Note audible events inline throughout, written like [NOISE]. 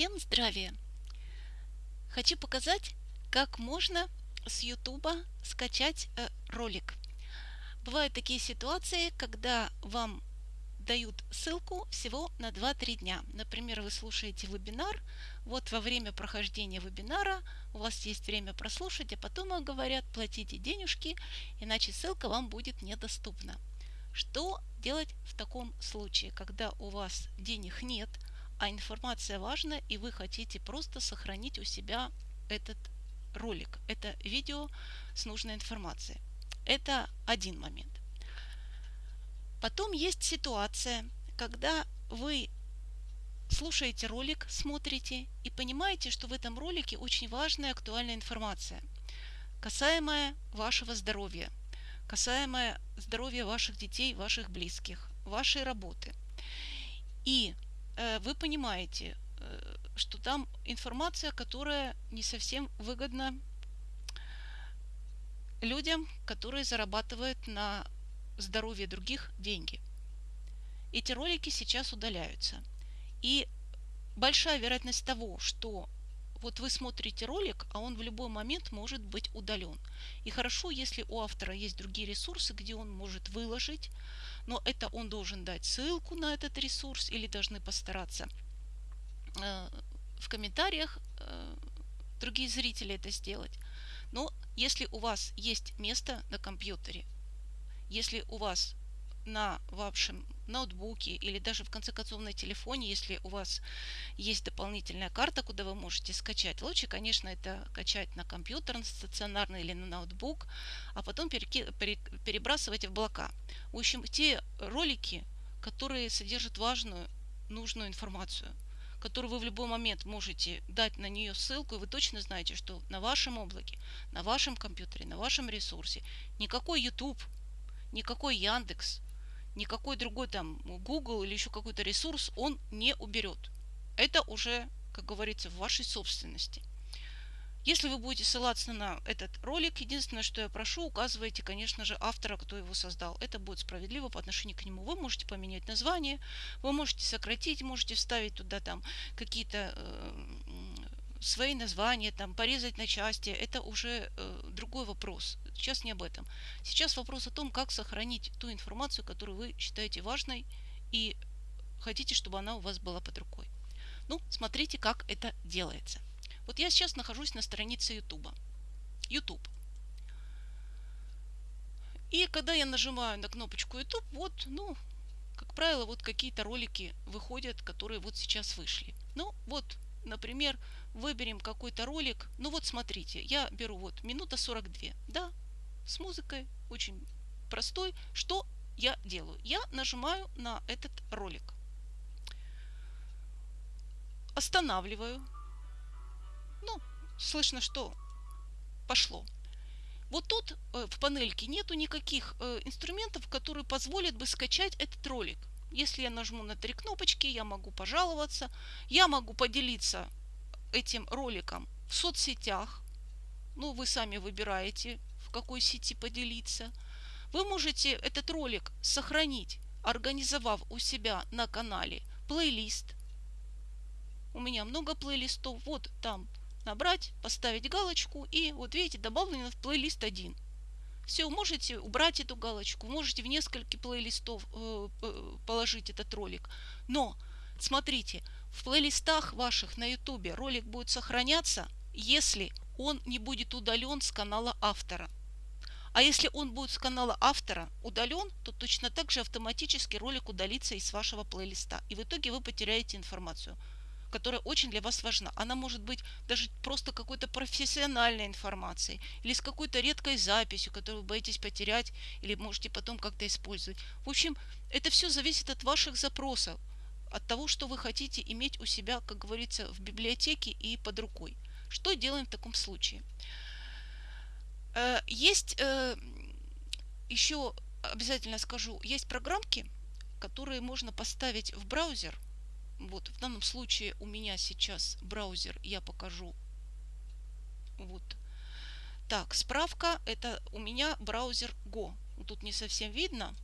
Всем здравия! Хочу показать, как можно с YouTube скачать э, ролик. Бывают такие ситуации, когда вам дают ссылку всего на 2-3 дня. Например, вы слушаете вебинар, вот во время прохождения вебинара у вас есть время прослушать, а потом вам говорят, платите денежки, иначе ссылка вам будет недоступна. Что делать в таком случае, когда у вас денег нет, а информация важна, и вы хотите просто сохранить у себя этот ролик, это видео с нужной информацией. Это один момент. Потом есть ситуация, когда вы слушаете ролик, смотрите и понимаете, что в этом ролике очень важная актуальная информация, касаемая вашего здоровья, касаемая здоровья ваших детей, ваших близких, вашей работы. И вы понимаете, э, что там информация, которая не совсем выгодна людям, которые зарабатывают на здоровье других деньги. Эти ролики сейчас удаляются. И большая вероятность того, что вот вы смотрите ролик, а он в любой момент может быть удален. И хорошо, если у автора есть другие ресурсы, где он может выложить но это он должен дать ссылку на этот ресурс или должны постараться э, в комментариях э, другие зрители это сделать. Но если у вас есть место на компьютере, если у вас на вашем ноутбуке или даже в конце концов на телефоне, если у вас есть дополнительная карта, куда вы можете скачать. Лучше, конечно, это качать на компьютер на стационарный или на ноутбук, а потом перебрасывать в облака. В общем, те ролики, которые содержат важную, нужную информацию, которую вы в любой момент можете дать на нее ссылку, и вы точно знаете, что на вашем облаке, на вашем компьютере, на вашем ресурсе никакой YouTube, никакой Яндекс, никакой другой там Google или еще какой-то ресурс он не уберет. Это уже, как говорится, в вашей собственности. Если вы будете ссылаться на этот ролик, единственное, что я прошу, указывайте, конечно же, автора, кто его создал. Это будет справедливо по отношению к нему. Вы можете поменять название, вы можете сократить, можете вставить туда там какие-то э, свои названия, там, порезать на части. Это уже э, другой вопрос. Сейчас не об этом. Сейчас вопрос о том, как сохранить ту информацию, которую вы считаете важной и хотите, чтобы она у вас была под рукой. Ну, смотрите, как это делается. Вот я сейчас нахожусь на странице YouTube. YouTube. И когда я нажимаю на кнопочку YouTube, вот, ну, как правило, вот какие-то ролики выходят, которые вот сейчас вышли. Ну, вот, например, выберем какой-то ролик. Ну вот смотрите, я беру вот минута 42. Да, с музыкой, очень простой. Что я делаю? Я нажимаю на этот ролик. Останавливаю. Ну, слышно, что пошло. Вот тут э, в панельке нету никаких э, инструментов, которые позволят бы скачать этот ролик. Если я нажму на три кнопочки, я могу пожаловаться, я могу поделиться этим роликом в соцсетях. Ну, вы сами выбираете, в какой сети поделиться. Вы можете этот ролик сохранить, организовав у себя на канале плейлист. У меня много плейлистов. Вот там набрать, поставить галочку и вот видите, добавлено в плейлист один. Все, можете убрать эту галочку, можете в несколько плейлистов э, положить этот ролик. Но смотрите, в плейлистах ваших на YouTube ролик будет сохраняться, если он не будет удален с канала автора. А если он будет с канала автора удален, то точно так же автоматически ролик удалится из вашего плейлиста. И в итоге вы потеряете информацию которая очень для вас важна. Она может быть даже просто какой-то профессиональной информацией или с какой-то редкой записью, которую вы боитесь потерять или можете потом как-то использовать. В общем, это все зависит от ваших запросов, от того, что вы хотите иметь у себя, как говорится, в библиотеке и под рукой. Что делаем в таком случае? Э, есть э, еще, обязательно скажу, есть программки, которые можно поставить в браузер – вот, в данном случае у меня сейчас браузер, я покажу. Вот. Так, справка, это у меня браузер Go. Тут не совсем видно.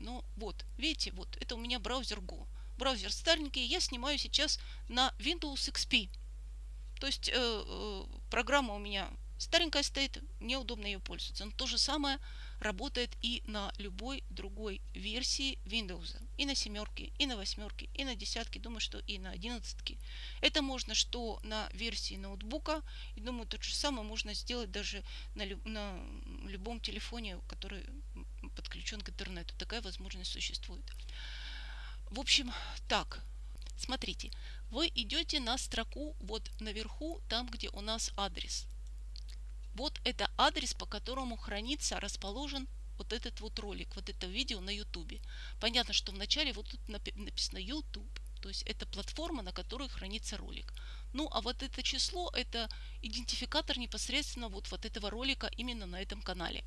Но вот, видите, вот, это у меня браузер Go. Браузер старенький, я снимаю сейчас на Windows XP. То есть э, э, программа у меня старенькая стоит, мне удобно ее пользоваться. Но то же самое работает и на любой другой версии Windows. И на семерке, и на восьмерке, и на десятке, думаю, что и на одиннадцатке. Это можно что на версии ноутбука, и думаю, то же самое можно сделать даже на, на любом телефоне, который подключен к интернету. Такая возможность существует. В общем, так, смотрите, вы идете на строку вот наверху, там, где у нас адрес. Вот это адрес, по которому хранится, расположен вот этот вот ролик, вот это видео на YouTube. Понятно, что вначале вот тут написано YouTube, то есть это платформа, на которой хранится ролик. Ну, а вот это число, это идентификатор непосредственно вот, вот этого ролика именно на этом канале.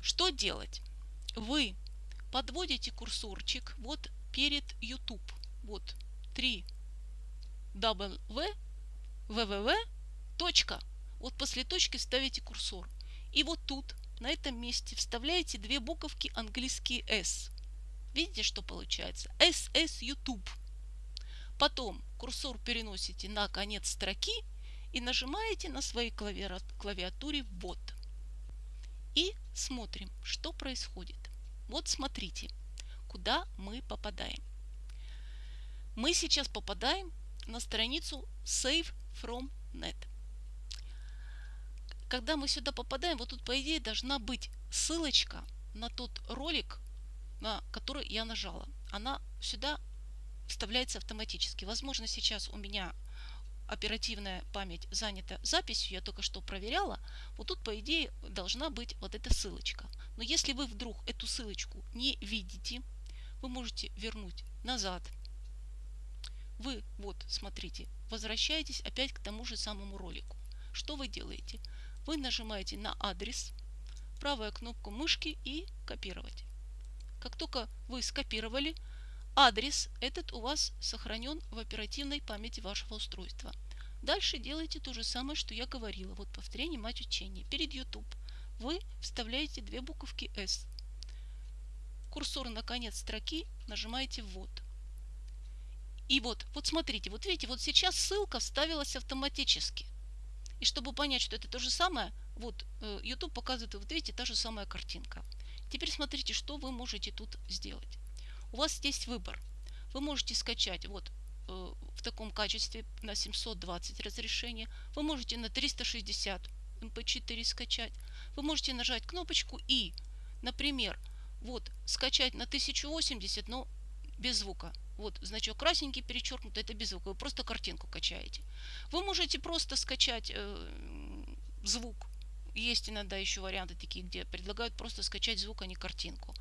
Что делать? Вы подводите курсорчик вот перед YouTube. Вот 3 w www. Вот после точки ставите курсор. И вот тут, на этом месте, вставляете две буковки английские S. Видите, что получается? SS YouTube. Потом курсор переносите на конец строки и нажимаете на своей клавиатуре «Вот». И смотрим, что происходит. Вот смотрите, куда мы попадаем. Мы сейчас попадаем на страницу Save from Net. Когда мы сюда попадаем, вот тут по идее должна быть ссылочка на тот ролик, на который я нажала. Она сюда вставляется автоматически. Возможно, сейчас у меня оперативная память занята записью, я только что проверяла, вот тут, по идее, должна быть вот эта ссылочка. Но если вы вдруг эту ссылочку не видите, вы можете вернуть назад. Вы, вот, смотрите, возвращаетесь опять к тому же самому ролику. Что вы делаете? Вы нажимаете на адрес, правая кнопку мышки и копировать. Как только вы скопировали, адрес этот у вас сохранен в оперативной памяти вашего устройства. Дальше делайте то же самое, что я говорила. Вот повторение мать учения. Перед YouTube вы вставляете две буковки S. Курсор на конец строки нажимаете «Ввод». И вот, вот смотрите, вот видите, вот сейчас ссылка вставилась автоматически. И чтобы понять, что это то же самое, вот э, YouTube показывает, вот видите, та же самая картинка. Теперь смотрите, что вы можете тут сделать. У вас здесь выбор. Вы можете скачать вот э, в таком качестве на 720 разрешения. Вы можете на 360 MP4 скачать. Вы можете нажать кнопочку и, например, вот скачать на 1080, но без звука. Вот значок красненький перечеркнут, это без звука. Вы просто картинку качаете. Вы можете просто скачать э, звук. Есть иногда еще варианты такие, где предлагают просто скачать звук, а не картинку.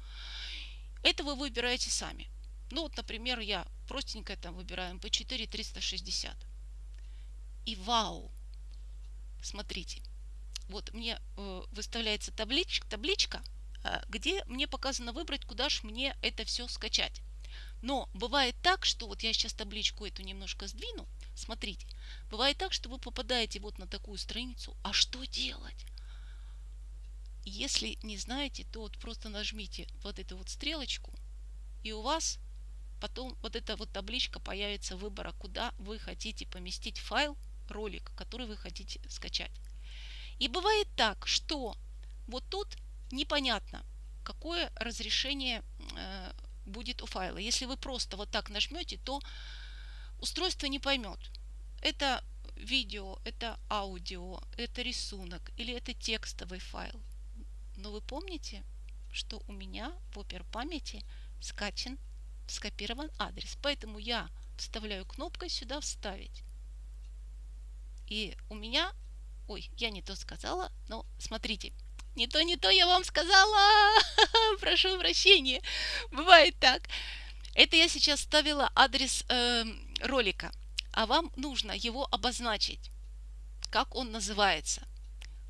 Это вы выбираете сами. Ну вот, например, я простенько там выбираю MP4 360. И вау! Смотрите. Вот мне э, выставляется табличка, табличка э, где мне показано выбрать, куда же мне это все скачать. Но бывает так, что вот я сейчас табличку эту немножко сдвину. Смотрите, бывает так, что вы попадаете вот на такую страницу. А что делать? Если не знаете, то вот просто нажмите вот эту вот стрелочку, и у вас потом вот эта вот табличка появится выбора, куда вы хотите поместить файл, ролик, который вы хотите скачать. И бывает так, что вот тут непонятно, какое разрешение э, будет у файла. Если вы просто вот так нажмете, то устройство не поймет. Это видео, это аудио, это рисунок или это текстовый файл. Но вы помните, что у меня в опер памяти скачан, скопирован адрес. Поэтому я вставляю кнопкой сюда «Вставить». И у меня... Ой, я не то сказала, но смотрите – не то, не то я вам сказала. [LAUGHS] Прошу прощения. Бывает так. Это я сейчас ставила адрес э, ролика. А вам нужно его обозначить. Как он называется.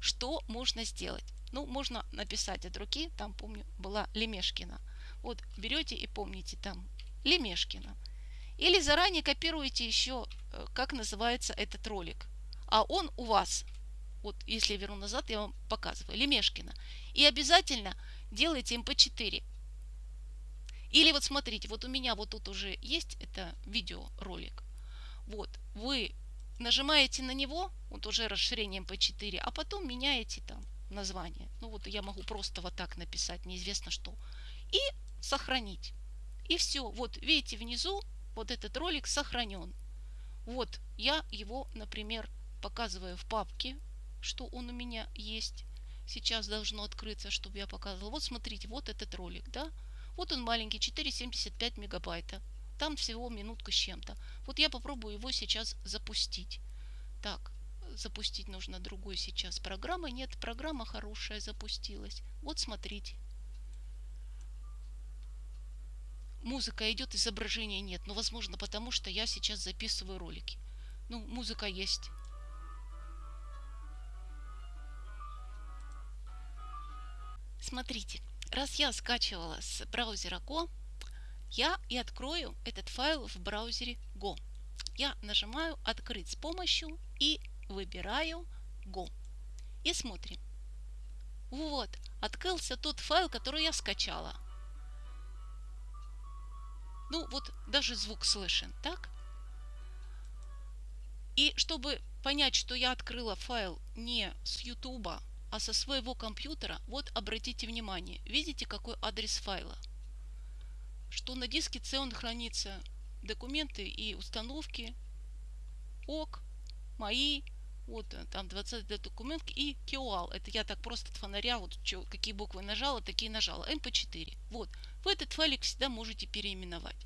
Что можно сделать? Ну, можно написать от руки. Там, помню, была Лемешкина. Вот берете и помните там Лемешкина. Или заранее копируете еще, э, как называется этот ролик. А он у вас вот если я верну назад, я вам показываю, Лемешкина. И обязательно делайте mp4. Или вот смотрите, вот у меня вот тут уже есть это видеоролик. Вот, вы нажимаете на него, вот уже расширением MP4, а потом меняете там название. Ну вот я могу просто вот так написать, неизвестно что. И сохранить. И все. Вот видите внизу, вот этот ролик сохранен. Вот я его, например, показываю в папке, что он у меня есть. Сейчас должно открыться, чтобы я показывала. Вот смотрите, вот этот ролик, да. Вот он маленький, 4,75 мегабайта. Там всего минутка с чем-то. Вот я попробую его сейчас запустить. Так, запустить нужно другой сейчас программы. Нет, программа хорошая запустилась. Вот смотрите. Музыка идет, изображения нет. Но возможно потому, что я сейчас записываю ролики. Ну, музыка есть. Смотрите, раз я скачивала с браузера Go, я и открою этот файл в браузере Go. Я нажимаю «Открыть с помощью» и выбираю Go. И смотрим. Вот, открылся тот файл, который я скачала. Ну, вот даже звук слышен, так? И чтобы понять, что я открыла файл не с YouTube, а со своего компьютера, вот обратите внимание, видите, какой адрес файла? Что на диске C он хранится документы и установки, ок, мои, вот э, там 20 документ и QAL. Это я так просто от фонаря, вот что, какие буквы нажала, такие нажала. MP4. Вот. Вы этот файлик всегда можете переименовать.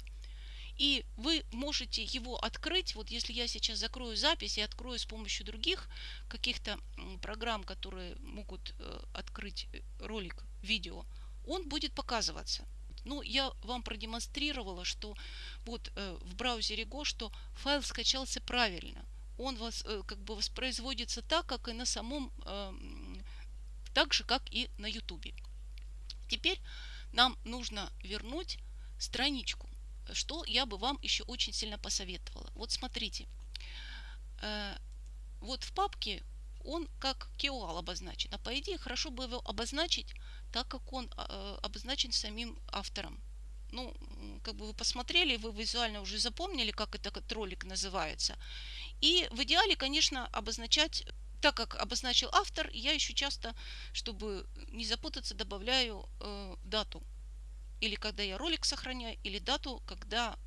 И вы можете его открыть, вот если я сейчас закрою запись и открою с помощью других каких-то программ, которые могут э, открыть э, ролик, видео, он будет показываться. Ну, я вам продемонстрировала, что вот э, в браузере Go, что файл скачался правильно. Он вас, как бы воспроизводится так, как и на самом, э, так же, как и на YouTube. Теперь нам нужно вернуть страничку что я бы вам еще очень сильно посоветовала. Вот смотрите, э, вот в папке он как KOL обозначен, а по идее хорошо бы его обозначить так, как он э, обозначен самим автором. Ну, как бы вы посмотрели, вы визуально уже запомнили, как этот ролик называется. И в идеале, конечно, обозначать так как обозначил автор, я еще часто, чтобы не запутаться, добавляю э, дату или когда я ролик сохраняю, или дату, когда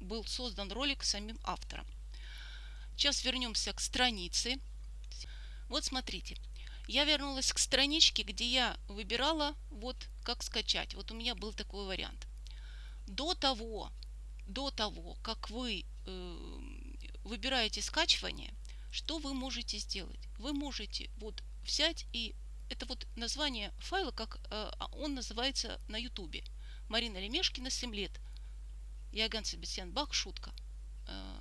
был создан ролик самим автором. Сейчас вернемся к странице. Вот смотрите, я вернулась к страничке, где я выбирала вот как скачать. Вот у меня был такой вариант. До того, до того, как вы э, выбираете скачивание, что вы можете сделать? Вы можете вот взять и это вот название файла, как э, он называется на YouTube. Марина Лемешкина, 7 лет. Яган Себастьян Бах, шутка. Э,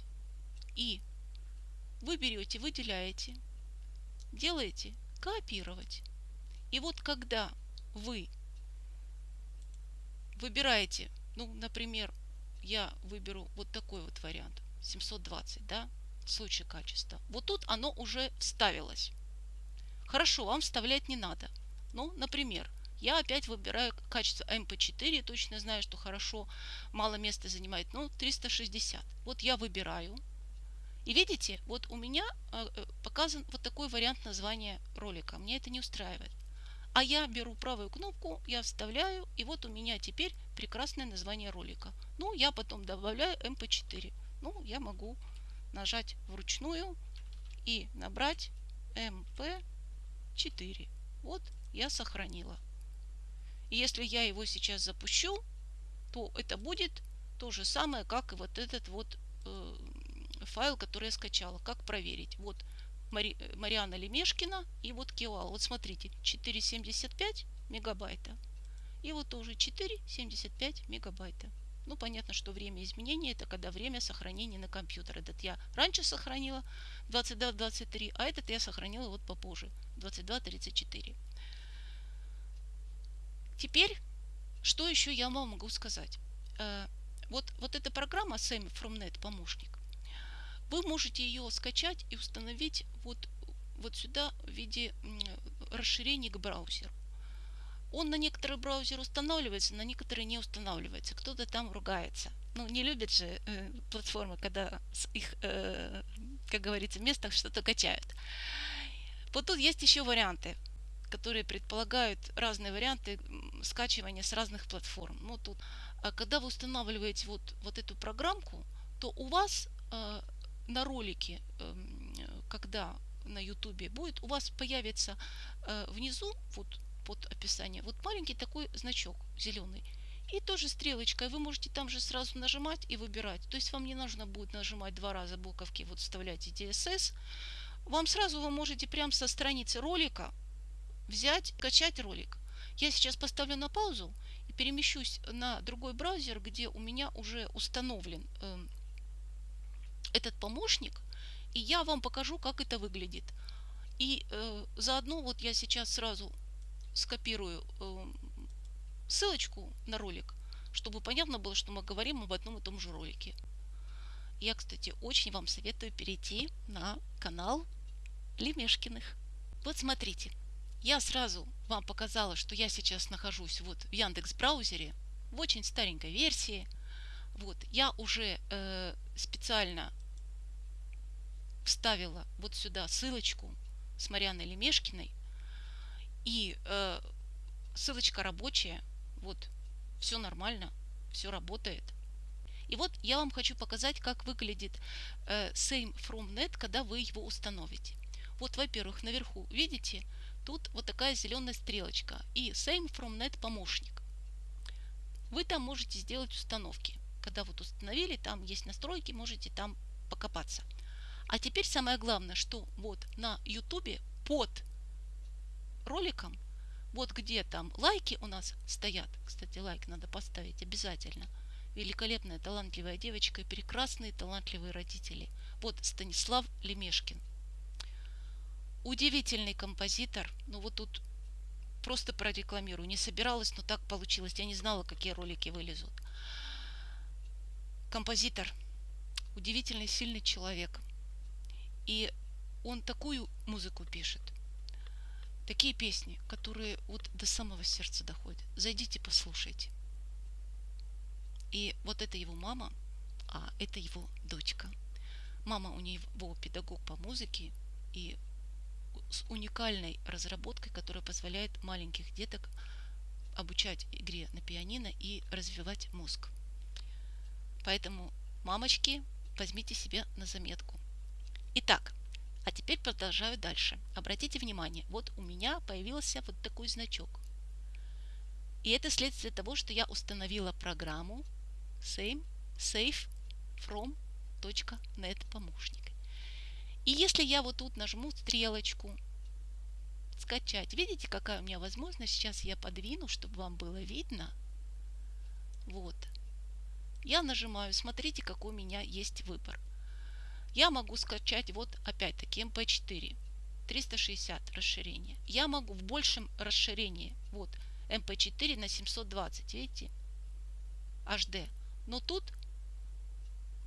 и вы берете, выделяете, делаете копировать. И вот когда вы выбираете, ну, например, я выберу вот такой вот вариант, 720, да, в случае качества. Вот тут оно уже вставилось. Хорошо, вам вставлять не надо. Ну, например, я опять выбираю качество MP4, точно знаю, что хорошо, мало места занимает, но 360. Вот я выбираю. И видите, вот у меня э, э, показан вот такой вариант названия ролика. Мне это не устраивает. А я беру правую кнопку, я вставляю, и вот у меня теперь прекрасное название ролика. Ну, я потом добавляю MP4. Ну, я могу нажать вручную и набрать MP4. Вот я сохранила. И если я его сейчас запущу, то это будет то же самое, как и вот этот вот э, файл, который я скачала. Как проверить? Вот Мари, Мариана Лемешкина и вот Киоал. Вот смотрите, 4,75 мегабайта. И вот тоже 4,75 мегабайта. Ну, понятно, что время изменения это когда время сохранения на компьютер. Этот я раньше сохранила 22-23, а этот я сохранила вот попозже 22-34. Теперь, что еще я вам могу сказать? Э, вот, вот эта программа Semi from Net помощник. Вы можете ее скачать и установить вот, вот сюда в виде расширений к браузеру. Он на некоторые браузеры устанавливается, на некоторые не устанавливается. Кто-то там ругается. Ну, не любят же э, платформы, когда с их, э, как говорится, местах что-то качают. Вот тут есть еще варианты, которые предполагают разные варианты скачивания с разных платформ. Ну, тут, а когда вы устанавливаете вот, вот эту программку, то у вас э, на ролике, э, когда на ютубе будет, у вас появится э, внизу, вот под описание, вот маленький такой значок зеленый. И тоже стрелочкой вы можете там же сразу нажимать и выбирать. То есть вам не нужно будет нажимать два раза буковки, вот вставляете DSS. Вам сразу вы можете прямо со страницы ролика взять, качать ролик. Я сейчас поставлю на паузу и перемещусь на другой браузер, где у меня уже установлен э, этот помощник. И я вам покажу, как это выглядит. И э, заодно вот я сейчас сразу скопирую э, ссылочку на ролик, чтобы понятно было, что мы говорим об одном и том же ролике. Я, кстати, очень вам советую перейти на канал Лемешкиных. Вот смотрите, я сразу вам показала, что я сейчас нахожусь вот в Яндекс браузере в очень старенькой версии. Вот, я уже э, специально вставила вот сюда ссылочку с Марианной Лемешкиной. И э, ссылочка рабочая. Вот, все нормально, все работает. И вот я вам хочу показать, как выглядит э, Same from Net, когда вы его установите. Вот, во-первых, наверху, видите, тут вот такая зеленая стрелочка и Same from Net помощник. Вы там можете сделать установки. Когда вот установили, там есть настройки, можете там покопаться. А теперь самое главное, что вот на YouTube под роликом, вот где там лайки у нас стоят, кстати, лайк надо поставить обязательно, великолепная, талантливая девочка и прекрасные, талантливые родители. Вот Станислав Лемешкин. Удивительный композитор, ну вот тут просто прорекламирую, не собиралась, но так получилось, я не знала, какие ролики вылезут. Композитор, удивительный, сильный человек – и он такую музыку пишет, такие песни, которые вот до самого сердца доходят. Зайдите, послушайте. И вот это его мама, а это его дочка. Мама у него педагог по музыке и с уникальной разработкой, которая позволяет маленьких деток обучать игре на пианино и развивать мозг. Поэтому, мамочки, возьмите себе на заметку. Итак, а теперь продолжаю дальше. Обратите внимание, вот у меня появился вот такой значок. И это следствие того, что я установила программу same, safe from .net помощник. И если я вот тут нажму стрелочку скачать, видите, какая у меня возможность? Сейчас я подвину, чтобы вам было видно. Вот. Я нажимаю, смотрите, какой у меня есть выбор я могу скачать вот опять-таки MP4 360 расширение. Я могу в большем расширении, вот MP4 на 720, видите, HD. Но тут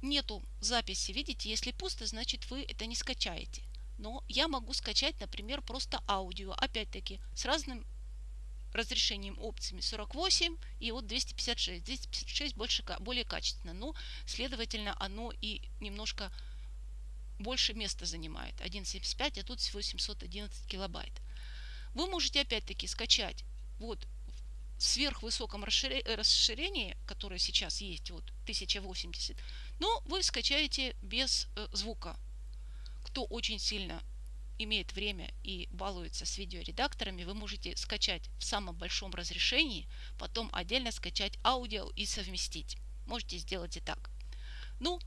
нету записи, видите, если пусто, значит вы это не скачаете. Но я могу скачать, например, просто аудио, опять-таки, с разным разрешением опциями 48 и вот 256. 256 больше, более качественно, но, следовательно, оно и немножко больше места занимает 1.75, а тут всего 711 килобайт. Вы можете опять-таки скачать вот в сверхвысоком расширении, которое сейчас есть, вот 1080, но вы скачаете без э, звука. Кто очень сильно имеет время и балуется с видеоредакторами, вы можете скачать в самом большом разрешении, потом отдельно скачать аудио и совместить. Можете сделать и так. Ну,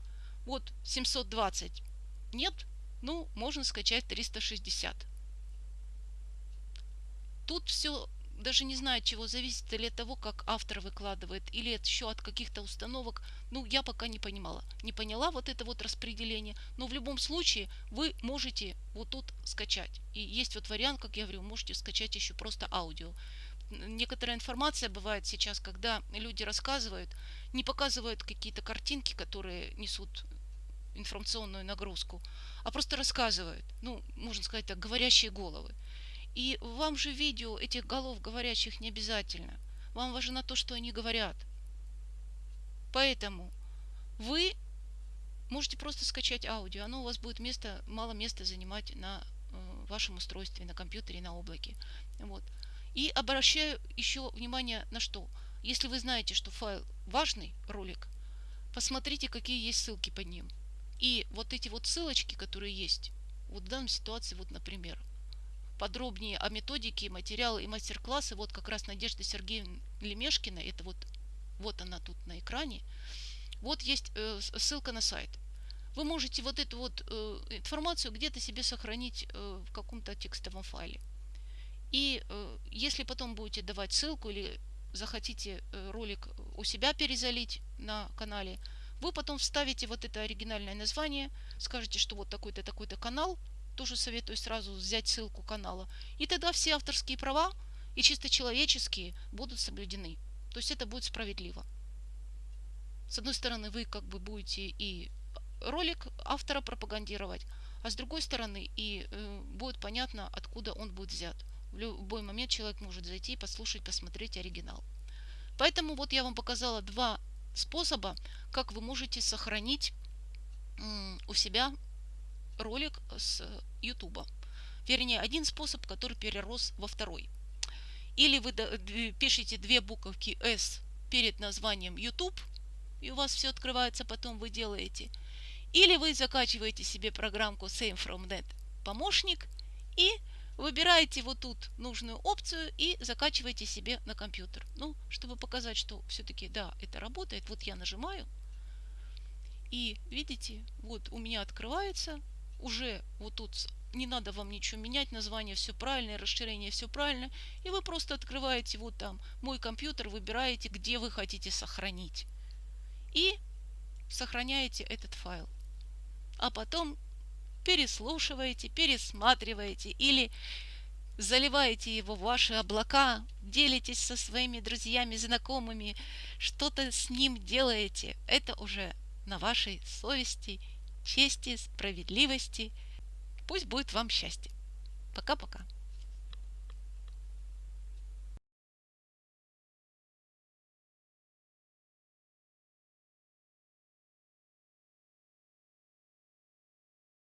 вот 720 нет? Ну, можно скачать 360. Тут все даже не знаю, от чего зависит, или от того, как автор выкладывает, или еще от каких-то установок. Ну, я пока не понимала. Не поняла вот это вот распределение. Но в любом случае вы можете вот тут скачать. И есть вот вариант, как я говорю, можете скачать еще просто аудио. Некоторая информация бывает сейчас, когда люди рассказывают, не показывают какие-то картинки, которые несут информационную нагрузку, а просто рассказывают, ну, можно сказать так, говорящие головы. И вам же видео этих голов говорящих не обязательно. Вам важно то, что они говорят. Поэтому вы можете просто скачать аудио. Оно у вас будет место, мало места занимать на э, вашем устройстве, на компьютере, на облаке. Вот. И обращаю еще внимание на что. Если вы знаете, что файл важный, ролик, посмотрите, какие есть ссылки под ним. И вот эти вот ссылочки, которые есть, вот в данной ситуации, вот, например, подробнее о методике, материалы и мастер-классы, вот как раз Надежда Сергеевна Лемешкина, это вот, вот она тут на экране, вот есть э, ссылка на сайт. Вы можете вот эту вот э, информацию где-то себе сохранить э, в каком-то текстовом файле. И э, если потом будете давать ссылку или захотите э, ролик у себя перезалить на канале, вы потом вставите вот это оригинальное название, скажете, что вот такой-то, такой-то канал, тоже советую сразу взять ссылку канала, и тогда все авторские права и чисто человеческие будут соблюдены. То есть это будет справедливо. С одной стороны, вы как бы будете и ролик автора пропагандировать, а с другой стороны, и э, будет понятно, откуда он будет взят. В любой момент человек может зайти, послушать, посмотреть оригинал. Поэтому вот я вам показала два способа, как вы можете сохранить у себя ролик с YouTube. Вернее, один способ, который перерос во второй. Или вы пишете две буковки S перед названием YouTube, и у вас все открывается, потом вы делаете. Или вы закачиваете себе программку Same From Net помощник и выбираете вот тут нужную опцию и закачиваете себе на компьютер. Ну, чтобы показать, что все-таки, да, это работает, вот я нажимаю, и видите, вот у меня открывается, уже вот тут не надо вам ничего менять, название все правильное, расширение все правильно, и вы просто открываете вот там мой компьютер, выбираете, где вы хотите сохранить, и сохраняете этот файл. А потом переслушиваете, пересматриваете или заливаете его в ваши облака, делитесь со своими друзьями, знакомыми, что-то с ним делаете. Это уже на вашей совести, чести, справедливости. Пусть будет вам счастье. Пока-пока.